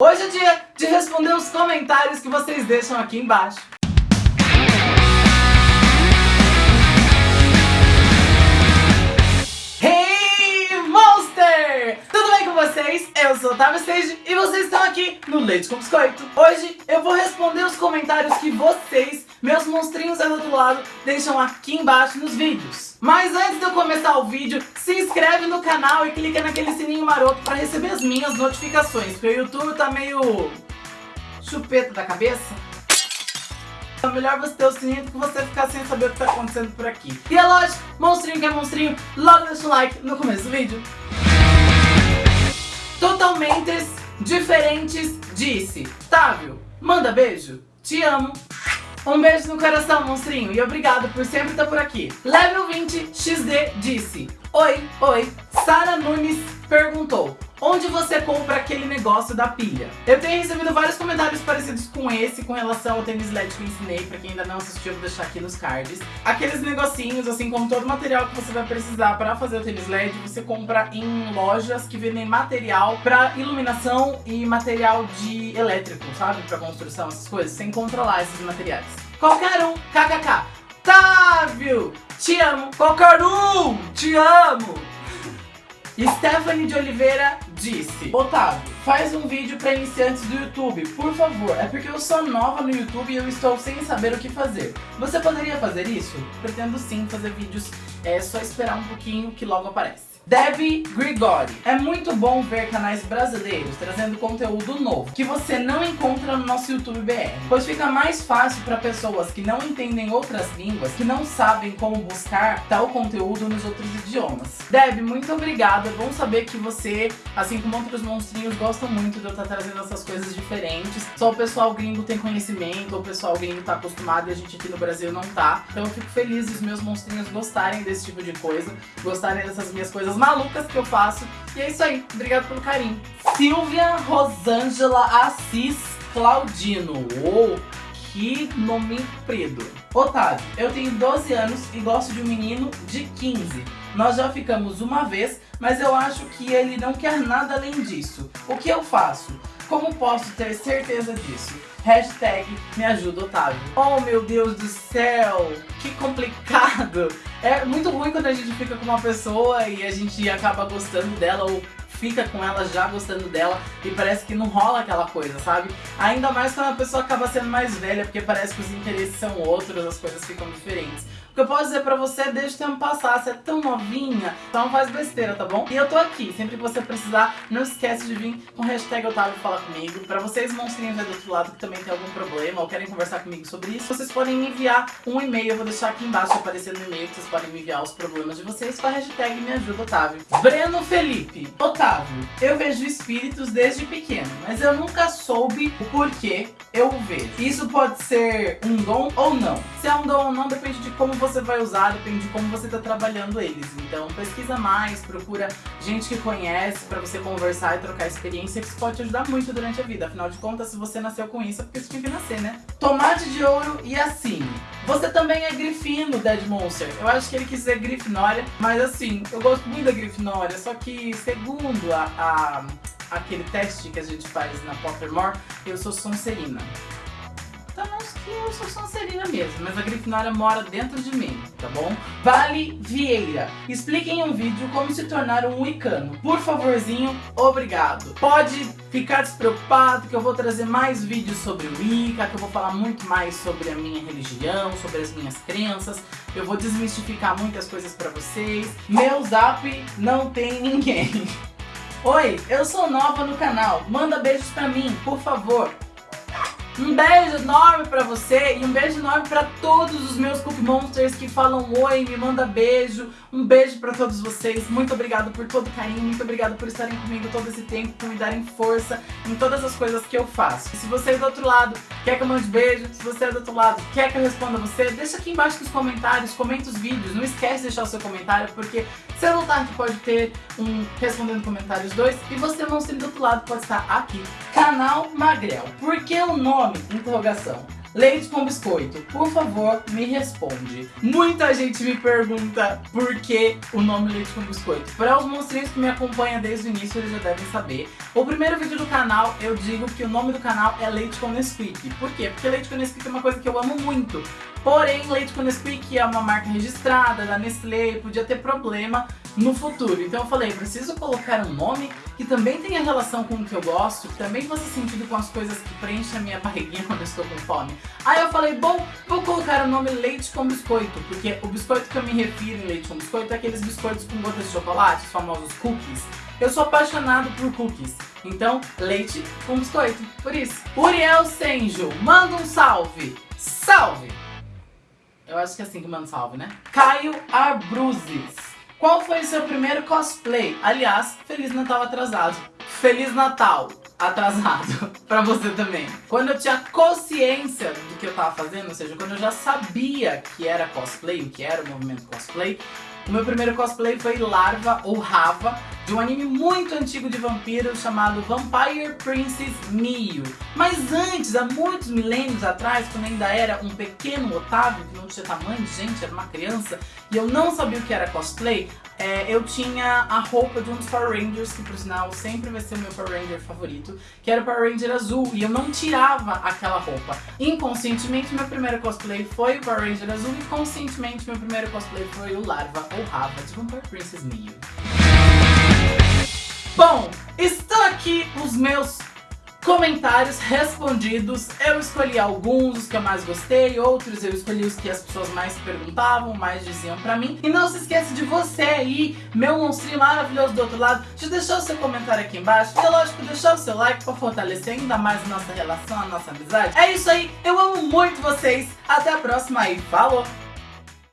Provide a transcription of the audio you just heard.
Hoje é dia de responder os comentários que vocês deixam aqui embaixo. Hey Monster! Tudo bem com vocês? Eu sou o Otávio Stage e vocês estão aqui no Leite com Biscoito. Hoje eu vou responder os comentários que vocês, meus monstrinhos aí do outro lado, deixam aqui embaixo nos vídeos. Mas antes de eu começar o vídeo, se inscreve no canal e clica naquele sininho maroto para receber as minhas notificações, porque o YouTube tá meio chupeta da cabeça. É melhor você ter o sininho do que você ficar sem saber o que tá acontecendo por aqui. E é lógico, monstrinho que é monstrinho, logo deixa um like no começo do vídeo. Totalmente diferentes disse. Távio, manda beijo. Te amo. Um beijo no coração, monstrinho, e obrigado por sempre estar por aqui. Level 20 XD disse: Oi, oi. Sara Nunes perguntou: Onde você compra aquele negócio da pilha? Eu tenho recebido vários comentários parecidos com esse com relação ao tênis LED que eu ensinei. Pra quem ainda não assistiu, eu vou deixar aqui nos cards. Aqueles negocinhos, assim como todo material que você vai precisar pra fazer o tênis LED, você compra em lojas que vendem material pra iluminação e material de elétrico, sabe? Pra construção, essas coisas. Sem controlar esses materiais. Qualquer um, kkk. Távio, te amo. Qualquer um, te amo. Stephanie de Oliveira disse Otávio, faz um vídeo para iniciantes do YouTube, por favor. É porque eu sou nova no YouTube e eu estou sem saber o que fazer. Você poderia fazer isso? Pretendo sim fazer vídeos, é só esperar um pouquinho que logo aparece. Debbie Grigori. É muito bom ver canais brasileiros trazendo conteúdo novo, que você não encontra no nosso YouTube BR, pois fica mais fácil para pessoas que não entendem outras línguas, que não sabem como buscar tal conteúdo nos outros idiomas. Debbie, muito obrigada. É bom saber que você, assim como outros monstrinhos, gostam muito de eu estar trazendo essas coisas diferentes. Só o pessoal gringo tem conhecimento, o pessoal gringo tá acostumado e a gente aqui no Brasil não tá. Então eu fico feliz dos meus monstrinhos gostarem desse tipo de coisa, gostarem dessas minhas coisas malucas que eu faço. E é isso aí. Obrigado pelo carinho. Silvia Rosângela Assis Claudino. Uou, que nome comprido. Otávio, eu tenho 12 anos e gosto de um menino de 15. Nós já ficamos uma vez, mas eu acho que ele não quer nada além disso. O que eu faço? Como posso ter certeza disso? Hashtag me ajuda Otávio. Oh meu Deus do céu, que complicado. É muito ruim quando a gente fica com uma pessoa e a gente acaba gostando dela ou fica com ela já gostando dela e parece que não rola aquela coisa, sabe? Ainda mais quando a pessoa acaba sendo mais velha, porque parece que os interesses são outros, as coisas ficam diferentes. O que eu posso dizer pra você deixa o tempo passar, você é tão novinha, então não faz besteira, tá bom? E eu tô aqui, sempre que você precisar, não esquece de vir com hashtag Otávio Fala Comigo. Pra vocês monstrinhos aí do outro lado que também tem algum problema ou querem conversar comigo sobre isso, vocês podem me enviar um e-mail, eu vou deixar aqui embaixo aparecendo no e-mail que vocês podem me enviar os problemas de vocês com a hashtag Me Ajuda Otávio. Breno Felipe, Otávio, eu vejo espíritos desde pequeno, mas eu nunca soube o porquê eu vejo. Isso pode ser um dom ou não. Se é um dom ou não, depende de como você vai usar, depende de como você está trabalhando eles. Então pesquisa mais, procura gente que conhece pra você conversar e trocar experiência, que isso pode te ajudar muito durante a vida. Afinal de contas, se você nasceu com isso, é porque você tinha que nascer, né? Tomate de ouro e assim. Você também é grifino, Dead Monster. Eu acho que ele quis dizer grifinória, mas assim, eu gosto muito da grifinória, só que segundo a, a aquele teste que a gente faz na Pottermore, eu sou Sonserina. Então eu sou Sonserina mesmo, mas a Grifinória mora dentro de mim, tá bom? Vale Vieira, explique em um vídeo como se tornar um Wicano. Por favorzinho, obrigado. Pode ficar despreocupado que eu vou trazer mais vídeos sobre o Wicca, que eu vou falar muito mais sobre a minha religião, sobre as minhas crenças. Eu vou desmistificar muitas coisas pra vocês. Meu zap não tem ninguém. Oi, eu sou nova no canal, manda beijos pra mim, por favor. Um beijo enorme pra você e um beijo enorme pra todos os meus Cookie Monsters que falam oi, me manda beijo. Um beijo pra todos vocês. Muito obrigado por todo o carinho, muito obrigado por estarem comigo todo esse tempo, por me darem força em todas as coisas que eu faço. E se você é do outro lado quer que eu mande beijo, se você é do outro lado quer que eu responda você, deixa aqui embaixo nos comentários, comenta os vídeos. Não esquece de deixar o seu comentário, porque seu que pode ter um Respondendo Comentários 2 e você, monstro do outro lado, pode estar aqui. Canal Magrel. Por que o nome? Interrogação. leite com biscoito? Por favor, me responde. Muita gente me pergunta por que o nome leite com biscoito. Para os monstrinhos que me acompanham desde o início, eles já devem saber. O primeiro vídeo do canal, eu digo que o nome do canal é Leite com Nesquik. Por quê? Porque leite com Nesquik é uma coisa que eu amo muito. Porém, leite com Nesquik é uma marca registrada da Nestlé, podia ter problema no futuro. Então eu falei, preciso colocar um nome que também tenha relação com o que eu gosto, que também faça sentido com as coisas que preenchem a minha barriguinha quando eu estou com fome. Aí eu falei, bom, vou colocar o nome leite com biscoito, porque o biscoito que eu me refiro em leite com biscoito é aqueles biscoitos com gotas de chocolate, os famosos cookies. Eu sou apaixonado por cookies, então leite com biscoito, por isso. Uriel Senjo, manda um salve. Salve! Eu acho que é assim que manda salve, né? Caio Arbruzes. Qual foi o seu primeiro cosplay? Aliás, Feliz Natal atrasado. Feliz Natal atrasado pra você também. Quando eu tinha consciência do que eu tava fazendo, ou seja, quando eu já sabia que era cosplay, o que era o movimento cosplay, o meu primeiro cosplay foi Larva ou Rava, de um anime muito antigo de vampiros chamado Vampire Princess Mio. Mas antes, há muitos milênios atrás, quando ainda era um pequeno Otávio, que não tinha tamanho gente, era uma criança, e eu não sabia o que era cosplay, é, eu tinha a roupa de um dos Power Rangers, que por sinal sempre vai ser o meu Power Ranger favorito, que era o Power Ranger azul, e eu não tirava aquela roupa. Inconscientemente, meu primeiro cosplay foi o Power Ranger azul, e conscientemente, meu primeiro cosplay foi o Larva ou Rava de Vampire Princess Mio. Os meus comentários respondidos. Eu escolhi alguns, os que eu mais gostei, outros eu escolhi os que as pessoas mais perguntavam, mais diziam pra mim. E não se esqueça de você aí, meu monstrinho maravilhoso do outro lado, de deixar o seu comentário aqui embaixo. E lógico, deixar o seu like pra fortalecer ainda mais a nossa relação, a nossa amizade. É isso aí, eu amo muito vocês. Até a próxima e falou!